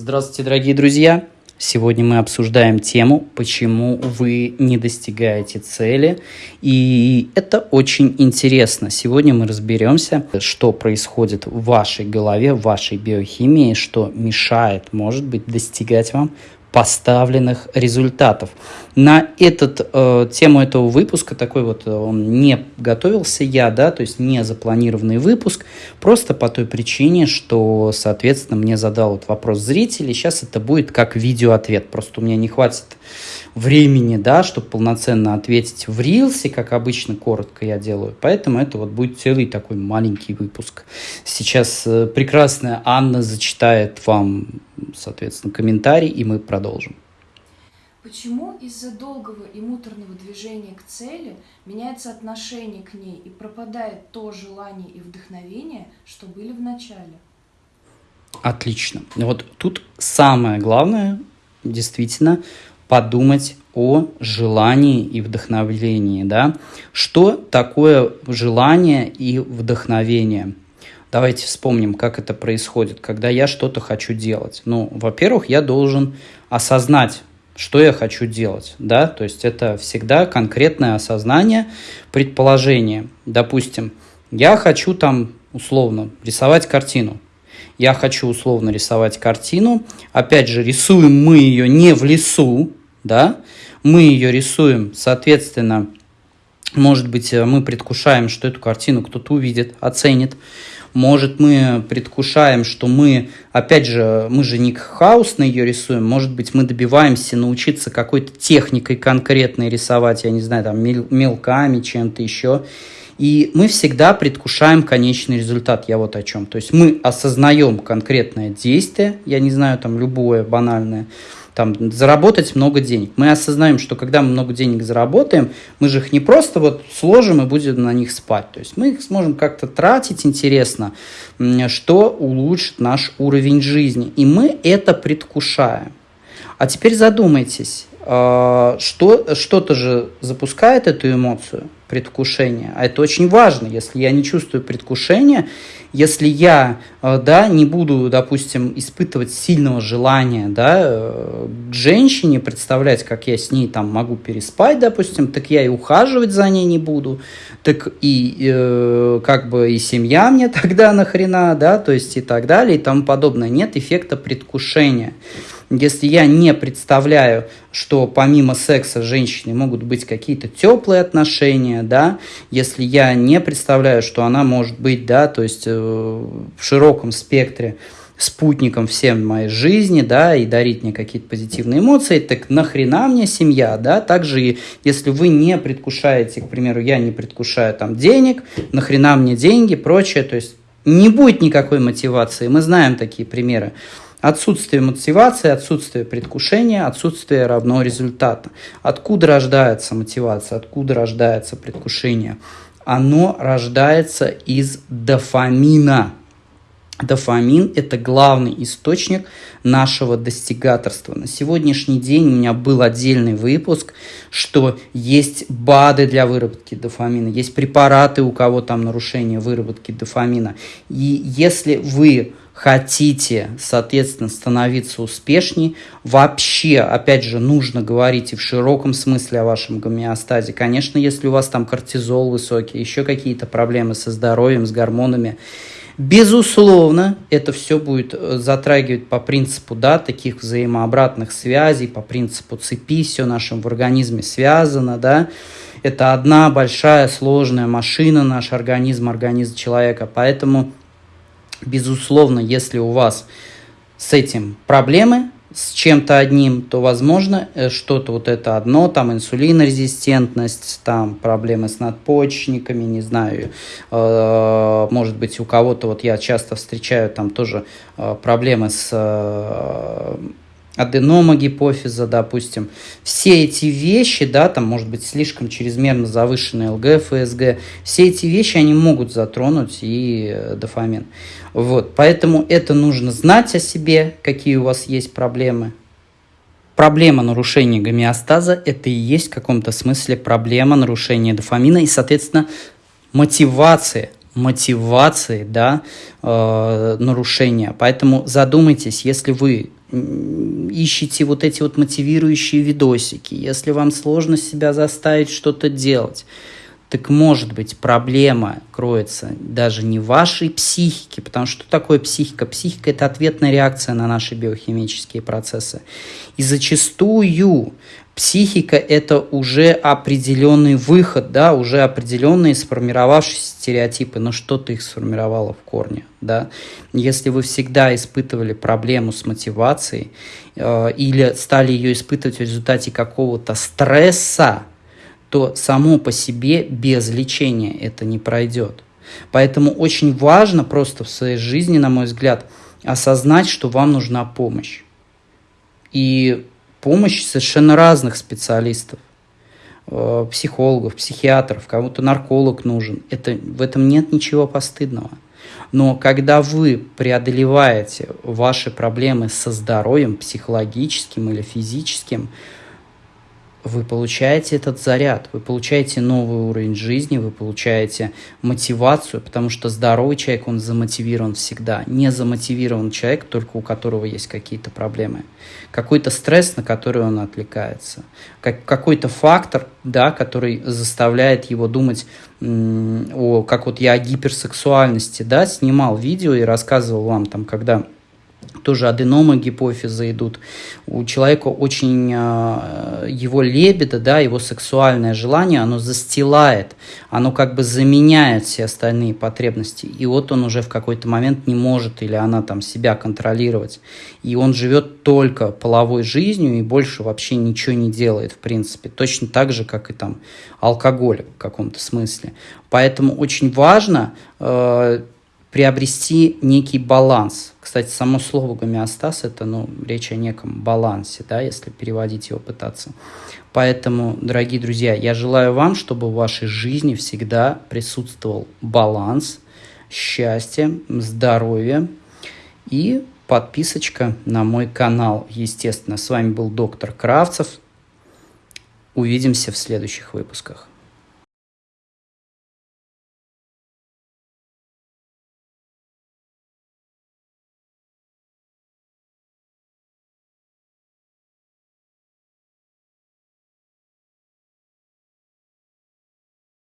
Здравствуйте, дорогие друзья! Сегодня мы обсуждаем тему, почему вы не достигаете цели. И это очень интересно. Сегодня мы разберемся, что происходит в вашей голове, в вашей биохимии, что мешает, может быть, достигать вам поставленных результатов. На этот, э, тему этого выпуска, такой вот э, он не готовился я, да, то есть не запланированный выпуск, просто по той причине, что, соответственно, мне задал вот вопрос зрителей, сейчас это будет как видеоответ, просто у меня не хватит времени, да, чтобы полноценно ответить в рилсе, как обычно, коротко я делаю. Поэтому это вот будет целый такой маленький выпуск. Сейчас э, прекрасная Анна зачитает вам, соответственно, комментарий, и мы продолжим. Почему из-за долгого и муторного движения к цели меняется отношение к ней и пропадает то желание и вдохновение, что были в начале? Отлично. Вот тут самое главное, действительно, подумать о желании и вдохновлении, да. Что такое желание и вдохновение? Давайте вспомним, как это происходит, когда я что-то хочу делать. Ну, во-первых, я должен осознать, что я хочу делать, да, то есть это всегда конкретное осознание, предположение. Допустим, я хочу там условно рисовать картину, я хочу условно рисовать картину. Опять же, рисуем мы ее не в лесу, да, мы ее рисуем, соответственно, может быть, мы предвкушаем, что эту картину кто-то увидит, оценит. Может, мы предвкушаем, что мы, опять же, мы же не хаос на ее рисуем, может быть, мы добиваемся научиться какой-то техникой конкретной рисовать, я не знаю, там, мелками, чем-то еще. И мы всегда предвкушаем конечный результат. Я вот о чем. То есть мы осознаем конкретное действие, я не знаю, там любое банальное, там, заработать много денег. Мы осознаем, что когда мы много денег заработаем, мы же их не просто вот сложим и будем на них спать. То есть мы их сможем как-то тратить интересно, что улучшит наш уровень жизни. И мы это предвкушаем. А теперь задумайтесь, а, что, что-то же запускает эту эмоцию предвкушения, а это очень важно. Если я не чувствую предвкушения, если я э, да, не буду, допустим, испытывать сильного желания да, э, к женщине, представлять, как я с ней там могу переспать, допустим, так я и ухаживать за ней не буду, так и э, как бы и семья мне тогда нахрена, да, то есть и так далее и тому подобное. Нет эффекта предвкушения. Если я не представляю, что помимо секса с женщиной могут быть какие-то теплые отношения, да, если я не представляю, что она может быть, да, то есть э, в широком спектре спутником всем моей жизни, да, и дарить мне какие-то позитивные эмоции, так нахрена мне семья, да, также и если вы не предвкушаете, к примеру, я не предвкушаю там денег, нахрена мне деньги, прочее, то есть не будет никакой мотивации, мы знаем такие примеры. Отсутствие мотивации, отсутствие предвкушения, отсутствие равно результата. Откуда рождается мотивация, откуда рождается предвкушение? Оно рождается из дофамина. Дофамин – это главный источник нашего достигаторства. На сегодняшний день у меня был отдельный выпуск, что есть БАДы для выработки дофамина, есть препараты, у кого там нарушение выработки дофамина. И если вы хотите, соответственно, становиться успешнее, вообще, опять же, нужно говорить и в широком смысле о вашем гомеостазе. Конечно, если у вас там кортизол высокий, еще какие-то проблемы со здоровьем, с гормонами, Безусловно, это все будет э, затрагивать по принципу да, таких взаимообратных связей, по принципу цепи, все нашем в организме связано, да. Это одна большая сложная машина, наш организм, организм человека. Поэтому Безусловно, если у вас с этим проблемы, с чем-то одним, то, возможно, э, что-то вот это одно, там инсулинорезистентность, там проблемы с надпочечниками, не знаю, э, может быть, у кого-то, вот я часто встречаю там тоже э, проблемы с аденома гипофиза, допустим. Все эти вещи, да, там может быть слишком чрезмерно завышенный ЛГ, ФСГ, все эти вещи, они могут затронуть и э, дофамин. Вот, поэтому это нужно знать о себе, какие у вас есть проблемы. Проблема нарушения гомеостаза – это и есть в каком-то смысле проблема нарушения дофамина и, соответственно, мотивация мотивации, да, э, нарушения. Поэтому задумайтесь, если вы ищете вот эти вот мотивирующие видосики, если вам сложно себя заставить что-то делать, так может быть проблема кроется даже не в вашей психике, потому что что такое психика? Психика – это ответная реакция на наши биохимические процессы. И зачастую психика – это уже определенный выход, да, уже определенные сформировавшиеся стереотипы, но что-то их сформировало в корне. Да? Если вы всегда испытывали проблему с мотивацией э, или стали ее испытывать в результате какого-то стресса, то само по себе без лечения это не пройдет. Поэтому очень важно просто в своей жизни, на мой взгляд, осознать, что вам нужна помощь. И помощь совершенно разных специалистов. Э, психологов, психиатров, кому-то нарколог нужен. Это, в этом нет ничего постыдного. Но когда вы преодолеваете ваши проблемы со здоровьем, психологическим или физическим, вы получаете этот заряд, вы получаете новый уровень жизни, вы получаете мотивацию, потому что здоровый человек, он замотивирован всегда. Не замотивирован человек, только у которого есть какие-то проблемы. Какой-то стресс, на который он отвлекается. Как, какой-то фактор, да, который заставляет его думать о, как вот я о гиперсексуальности, да, снимал видео и рассказывал вам там, когда тоже аденомы гипофиза идут. У человека очень э, его лебеда, да, его сексуальное желание, оно застилает, оно как бы заменяет все остальные потребности. И вот он уже в какой-то момент не может или она там себя контролировать. И он живет только половой жизнью и больше вообще ничего не делает, в принципе. Точно так же, как и там алкоголь в каком-то смысле. Поэтому очень важно э, приобрести некий баланс. Кстати, само слово гомеостаз – это ну, речь о неком балансе, да, если переводить его пытаться. Поэтому, дорогие друзья, я желаю вам, чтобы в вашей жизни всегда присутствовал баланс, счастье, здоровье и подписочка на мой канал. Естественно, с вами был доктор Кравцев. Увидимся в следующих выпусках.